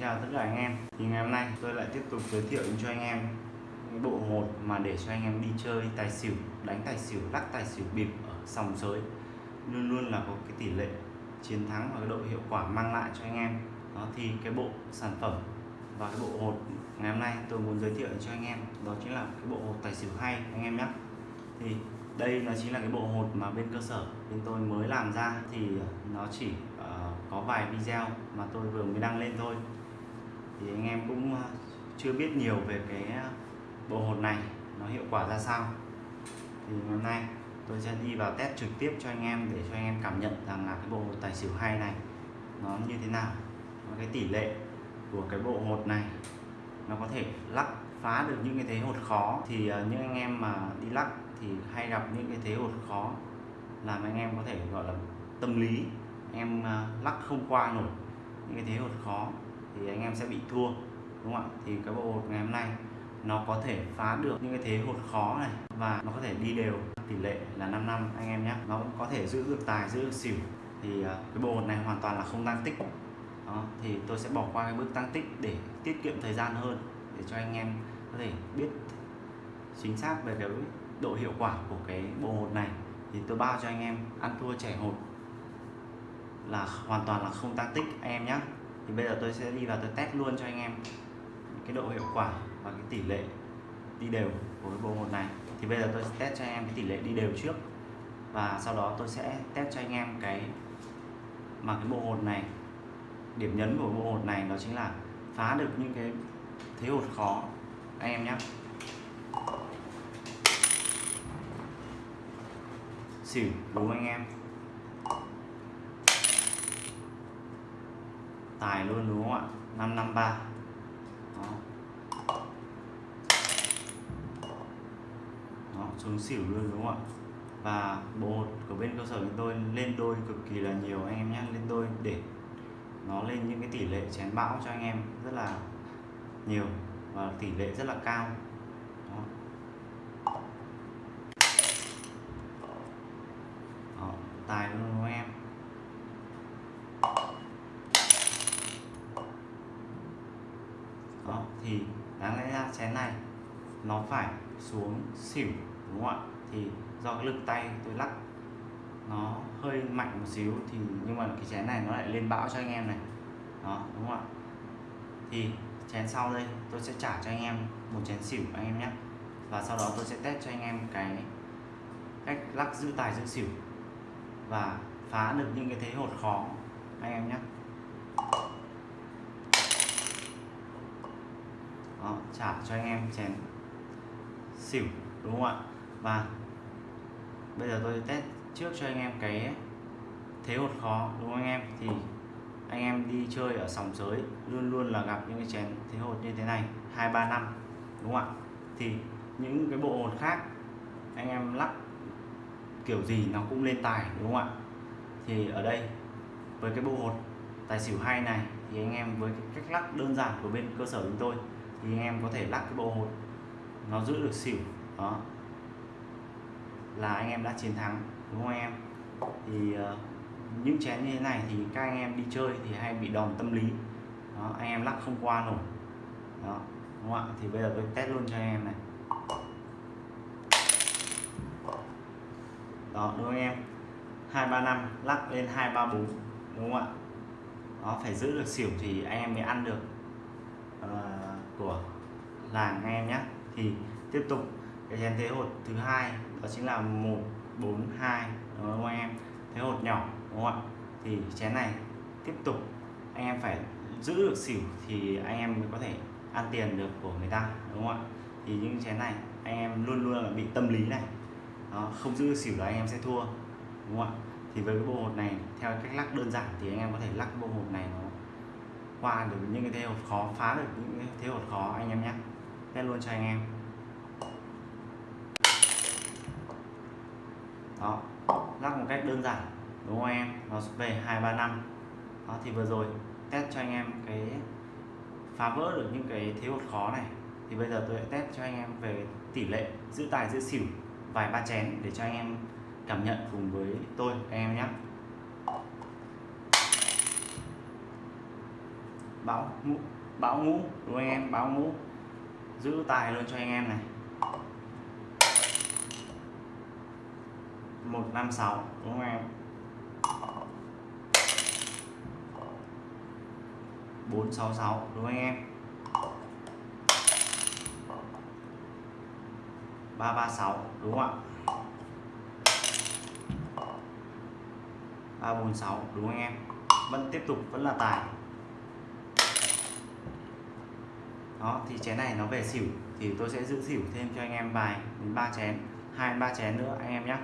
chào tất cả anh em. Thì ngày hôm nay tôi lại tiếp tục giới thiệu cho anh em bộ hột mà để cho anh em đi chơi tài xỉu đánh tài xỉu lắc tài xỉu bịp ở sòng sới. Luôn luôn là có cái tỷ lệ chiến thắng và cái độ hiệu quả mang lại cho anh em. Đó thì cái bộ sản phẩm và cái bộ hột ngày hôm nay tôi muốn giới thiệu cho anh em đó chính là cái bộ hột tài xỉu hay anh em nhé. Thì đây nó chính là cái bộ hột mà bên cơ sở bên tôi mới làm ra. Thì ờ, nó chỉ uh, có vài video mà tôi vừa mới đăng lên thôi thì anh em cũng ờ, chưa biết nhiều về cái ờ, bộ hột này, nó hiệu quả ra sao. Thì hôm nay tôi sẽ đi vào test trực tiếp cho anh em để cho anh em cảm nhận rằng là cái bộ hột tài xỉu hay này nó như thế nào, và cái tỷ lệ của cái bộ hột này nó có thể lắc phá được những cái thế hột khó. Thì ờ, những anh em mà đi lắc thì hay gặp những cái thế hột khó làm anh em có thể, gọi là, tâm lý, em lắc không qua nổi những cái thế hột khó thì anh em sẽ bị thua, đúng không ạ? Thì cái bộ hột ngày hôm nay nó có thể phá được những cái thế hột khó này và nó có thể đi đều. Tỷ lệ là 5 năm, anh em nhé. Nó có thể giữ được tài, giữ được xỉu. Thì à, cái bộ hột này hoàn toàn là không tăng tích. Đó, thì tôi sẽ bỏ qua cái bước tăng tích để tiết kiệm thời gian hơn, để cho anh em có thể biết chính xác về cái độ hiệu quả của cái bộ hột này. Thì tôi bao cho anh em ăn thua trẻ hột là hoàn toàn là không tăng tích, anh em nhé thì bây giờ tôi sẽ đi vào tôi test luôn cho anh em cái độ hiệu quả và cái tỷ lệ đi đều của cái bộ một này. Thì bây giờ tôi sẽ test cho anh em cái tỷ lệ đi đều trước và sau đó tôi sẽ test cho anh em cái mà cái bộ hột này, điểm nhấn của bộ hột này đó chính là phá được những cái thế hột khó. Anh em nhé xỉu, đúng anh em? Tài luôn đúng không ạ? 553 đó. Đó xuống xỉu luôn đúng không ạ? Và bộ hột của bên cơ sở chúng tôi lên đôi cực kỳ là nhiều anh em nhé lên đôi để nó lên những cái tỷ lệ chén bão cho anh em rất là nhiều và tỷ lệ rất là cao. Đó. Đó, tài luôn đúng không em đó thì đáng lẽ ra chén này nó phải xuống xỉu, đúng không ạ? Thì do cái lực tay tôi lắc, nó hơi mạnh một xíu thì nhưng mà cái chén này nó lại lên bão cho anh em này. Đó, đúng không ạ? Thì chén sau đây tôi sẽ trả cho anh em một chén xỉu anh em nhé. Và sau đó tôi sẽ test cho anh em cái cách lắc giữ tài giữ xỉu và phá được những cái thế hột khó anh em nhé. Đó, trả cho anh em chén xỉu đúng không ạ? Và bây giờ tôi test trước cho anh em cái thế hột khó đúng không anh em? Thì anh em đi chơi ở sòng sới luôn luôn là gặp những cái chén thế hột như thế này hai ba năm đúng không ạ? Thì những cái bộ hột khác anh em lắc kiểu gì nó cũng lên tài đúng không ạ? Thì ở đây với cái bộ hột tài xỉu hay này thì anh em với cái cách lắc đơn giản của bên cơ sở chúng tôi thì anh em có thể lắc cái bộ hột nó giữ được xỉu đó. Là anh em đã chiến thắng đúng không anh em? Thì uh, những chén như thế này thì các anh em đi chơi thì hay bị đòn tâm lý đó, anh em lắc không qua nổi đó đúng không ạ? Thì bây giờ tôi test luôn cho anh em này. Đó đúng không anh em? Hai ba năm lắc lên hai ba bốn đúng không ạ? Nó phải giữ được xỉu thì anh em mới ăn được. Uh, của làng anh em nhé thì tiếp tục cái chén thế hột thứ hai đó chính là một bốn hai đúng không anh em? Thế hột nhỏ đúng không ạ? Thì chén này tiếp tục anh em phải giữ được xỉu thì anh em mới có thể ăn tiền được của người ta đúng không ạ? Thì những chén này anh em luôn luôn là bị tâm lý này. Đó, không giữ được xỉu là anh em sẽ thua đúng không ạ? Thì với cái bộ hột này theo cách lắc đơn giản thì anh em có thể lắc bộ hột này nó qua được những cái thế hột khó, phá được những cái thế hột khó, anh em nhé. Test luôn cho anh em. Đó, lắc một cách đơn giản, đúng không em? Nó về hai, ba, năm. Đó, thì vừa rồi test cho anh em cái, phá vỡ được những cái thế hột khó này. Thì bây giờ tôi sẽ test cho anh em về tỷ lệ giữ tài, giữ xỉu, vài ba chén để cho anh em cảm nhận cùng với tôi, anh em nhé. Báo ngũ báo ngũ, đúng anh em? Báo ngũ. Giữ tài luôn cho anh em này. 156 đúng không em? 466 đúng không anh em 336 đúng không ạ? 346 đúng không anh em? Vẫn tiếp tục, vẫn là tài. Đó, thì chén này nó về xỉu. Thì tôi sẽ giữ xỉu thêm cho anh em vài đến ba chén, hai ba chén nữa, anh em nhé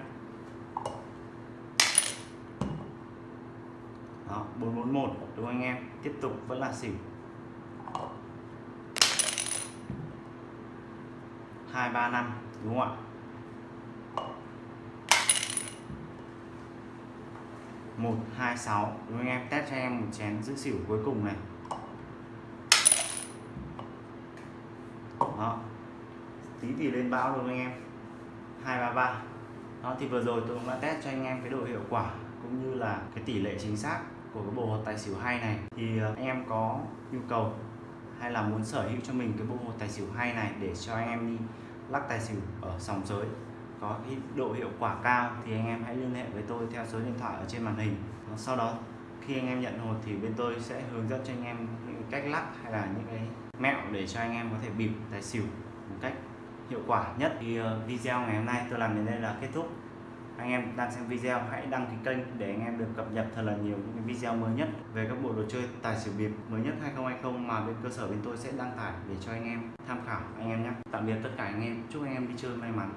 đó 441 đúng không anh em? Tiếp tục, vẫn là xỉu. 235 đúng không ạ? Một, hai, sáu, đúng không anh em? Test cho em một chén giữ xỉu cuối cùng này. Đó tí thì lên bão luôn anh em. 233 đó, thì vừa rồi tôi cũng đã test cho anh em cái độ hiệu quả cũng như là cái tỷ lệ chính xác của cái bộ hột tài xỉu hay này. Thì ờ, anh em có nhu cầu hay là muốn sở hữu cho mình cái bộ hột tài xỉu hay này để cho anh em đi lắc tài xỉu ở sòng giới có cái độ hiệu quả cao thì anh em hãy liên hệ với tôi theo số điện thoại ở trên màn hình. Sau đó khi anh em nhận hột thì bên tôi sẽ hướng dẫn cho anh em những cách lắc hay là những cái mẹo để cho anh em có thể bịp, tài xỉu một cách hiệu quả nhất. Thì ờ, video ngày hôm nay tôi làm đến đây là kết thúc. Anh em đang xem video, hãy đăng ký kênh để anh em được cập nhật thật là nhiều những cái video mới nhất về các bộ đồ chơi tài xỉu bịp mới nhất 2020 mà bên cơ sở bên tôi sẽ đăng tải để cho anh em tham khảo anh em nhé. Tạm biệt tất cả anh em, chúc anh em đi chơi may mắn.